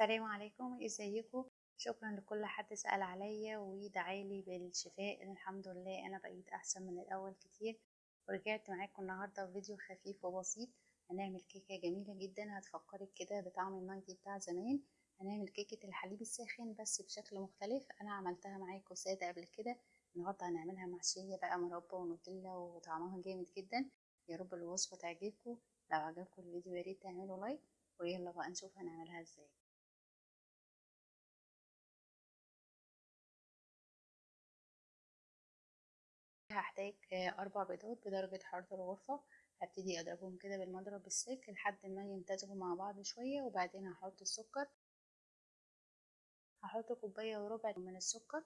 السلام عليكم إزيكم؟ شكرا لكل حد سأل عليا ودعالي بالشفاء. الحمد لله أنا بقيت أحسن من الأول كتير. ورجعت معاكم النهارده بفيديو خفيف وبسيط. هنعمل كيكة جميلة جدا. هتفكرك كده بطعم النايتي بتاع زمان. هنعمل كيكة الحليب الساخن بس بشكل مختلف. أنا عملتها معاكم ساده قبل كده. النهارده هنعملها محشية بقى مربى ونوتيلا وطعمها جامد جدا. يا رب الوصفة تعجبكم. لو عجبكم الفيديو يا ريت تعملوا لايك. ويلا بقى نشوف هنعملها إزاي. هحتاج أربع بيضات بدرجة حرارة الغرفة هبتدي أضربهم كده بالمضرب بالسلك لحد ما يمتزجوا مع بعض شوية وبعدين هحط السكر. هحط كوباية وربع من السكر.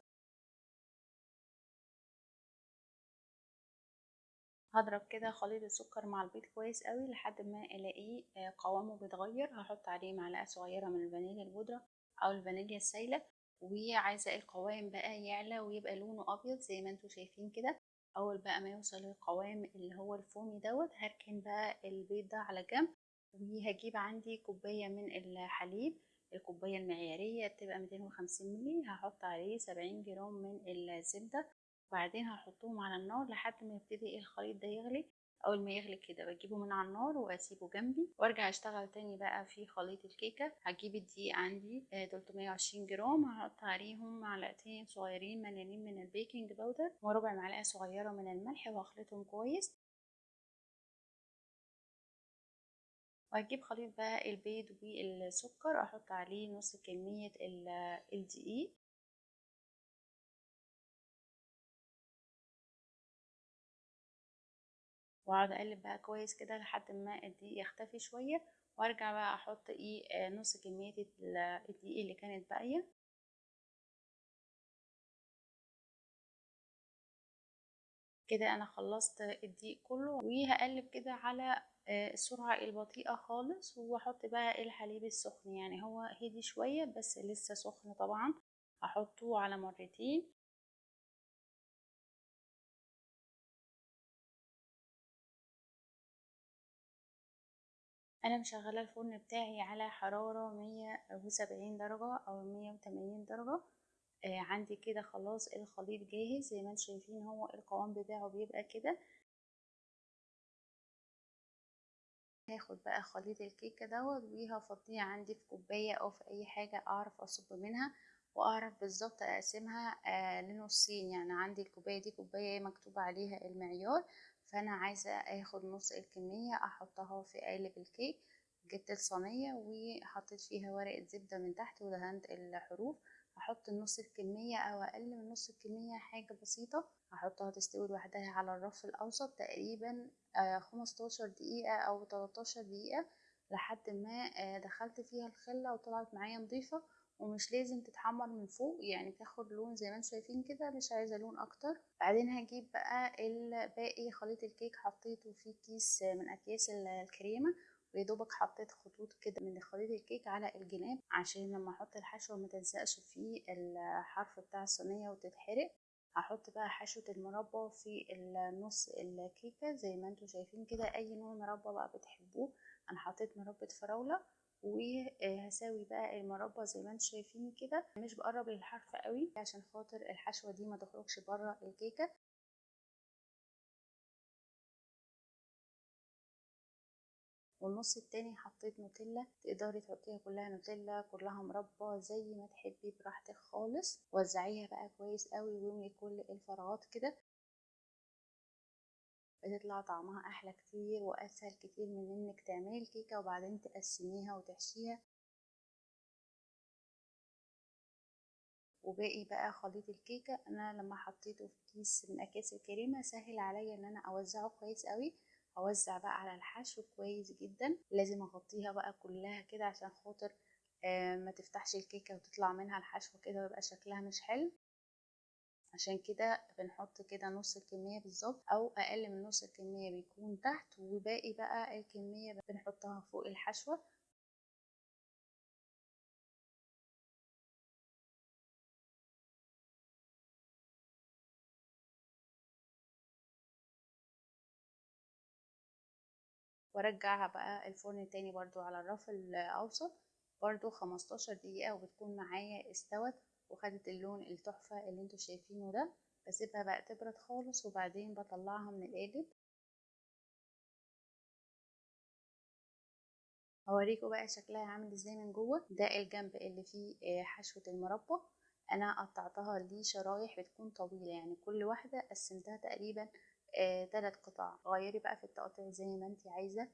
هضرب كده خليط السكر مع البيض كويس قوي لحد ما ألاقيه قوامه بيتغير. هحط عليه معلقة صغيرة من الفانيليا البودرة أو الفانيليا السايلة وعايزة القوام بقى يعلى ويبقى لونه أبيض زي ما أنتم شايفين كده. أول بقى ما يوصل للقوام اللي هو الفومي دوت هركن بقى البيض ده على جنب وهجيب عندي كوباية من الحليب الكوباية المعيارية بتبقى 250 مللي هحط عليه 70 جرام من الزبدة وبعدين هحطهم على النار لحد ما يبتدي الخليط ده يغلي. أول ما يغلي كده بجيبه من على النار وأسيبه جنبي وأرجع أشتغل تاني بقى في خليط الكيكة. هجيب الدقيق عندي 320 جرام. هحط عليهم معلقتين صغيرين مليانين من ال baking powder وربع معلقة صغيرة من الملح واخلطهم كويس. وهجيب خليط بقى البيض والسكر أحط عليه نص كمية الدقيق. واقعد اقلب بقى كويس كده لحد ما الدقيق يختفي شوية وارجع بقى أحط إيه نص كمية الدقيق اللي كانت باقية. كده أنا خلصت الدقيق كله وهقلب كده على السرعة البطيئة خالص واحط بقى الحليب السخن. يعني هو هدي شوية بس لسه سخن طبعا هحطه على مرتين. أنا مشغلة الفرن بتاعي على حرارة مية وسبعين درجة أو مية وتمانين درجة. آه عندي كده خلاص الخليط جاهز زي ما أنتم شايفين هو القوام بتاعه بيبقى كده. هاخد بقى خليط الكيكة دوت وهفضيه عندي في كوباية أو في أي حاجة أعرف أصب منها وأعرف بالظبط أقسمها آه لنصين. يعني عندي الكوباية دي كوباية مكتوب عليها المعيار فأنا عايزة آخد نص الكمية أحطها في قالب الكيك جبت الصينية وحطيت فيها ورقة زبدة من تحت ودهنت الحروف. هحط نص الكمية أو أقل من نص الكمية حاجة بسيطة هحطها تستوي لوحدها على الرف الأوسط تقريبا خمستاشر دقيقة أو 13 دقيقة لحد ما دخلت فيها الخلة وطلعت معايا نظيفة. ومش لازم تتحمر من فوق يعني تاخد لون زي ما أنتم شايفين كده مش عايزة لون أكتر. بعدين هجيب بقى الباقي خليط الكيك حطيته في كيس من أكياس الكريمة ويدوبك حطيت خطوط كده من خليط الكيك على الجناب عشان لما أحط الحشوه ما تلزقش في الحرف بتاع الصينية وتتحرق. هحط بقى حشوة المربى في النص الكيكة زي ما أنتم شايفين كده أي نوع مربى بقى بتحبوه. أنا حطيت مربى فراولة وهساوي بقى المربى زي ما أنتم شايفين كده. مش بقرب للحرف قوي عشان خاطر الحشوة دي ما تخرجش بره الكيكة. والنص التاني حطيت نوتيلا تقدري تحطيها كلها نوتيلا كلها مربى زي ما تحبي براحتك خالص. وزعيها بقى كويس قوي واملي كل الفراغات كده. بتطلع طعمها أحلى كتير وأسهل كتير من إنك تعملي الكيكة وبعدين تقسميها وتحشيها. وباقي بقى خليط الكيكة أنا لما حطيته في كيس من أكياس الكريمة سهل عليا إن أنا أوزعه كويس قوي. اوزع بقى على الحشو كويس جدا. لازم أغطيها بقى كلها كده عشان خاطر آه ما تفتحش الكيكة وتطلع منها الحشو كده ويبقى شكلها مش حلو. عشان كده بنحط كده نص الكمية بالظبط أو أقل من نص الكمية بيكون تحت وباقي بقى الكمية بنحطها فوق الحشوة. وأرجعها بقى الفرن تاني برضو على الرف الأوسط برضو 15 دقيقة وبتكون معايا استوت. وخدت اللون التحفة اللي أنتوا شايفينه ده بسيبها بقى تبرد خالص وبعدين بطلعها من القالب. هوريكم بقى شكلها عامل إزاي من جوه. ده الجنب اللي فيه حشوة المربى. أنا قطعتها ليه شرايح بتكون طويلة يعني كل واحدة قسمتها تقريبا ثلاث قطع. غيري بقى في التقطيع زي ما انت عايزة.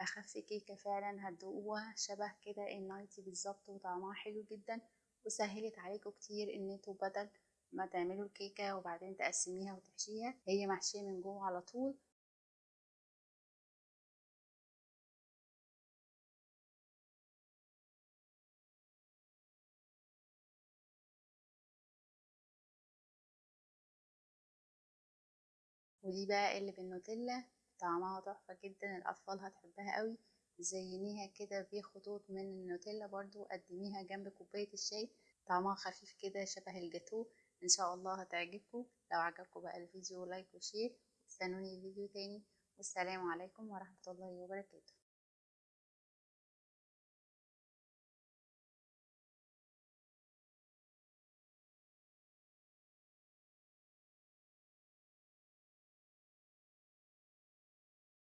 أخف كيكة فعلا هتدوقوها شبه كده النايتي بالظبط وطعمها حلو جدا وسهلت عليكم كتير إن أنتوا بدل ما تعملوا الكيكة وبعدين تقسميها وتحشيها هي محشية من جوه على طول. ودي بقى اللي بالنوتيلا. طعمها تحفة جدا الأطفال هتحبها قوي زينيها كده بخطوط من النوتيلا برضو قدميها جنب كوباية الشاي. طعمها خفيف كده شبه الجاتو إن شاء الله هتعجبكم. لو عجبكم بقى الفيديو like و share. استنوني فيديو تاني. والسلام عليكم ورحمة الله وبركاته.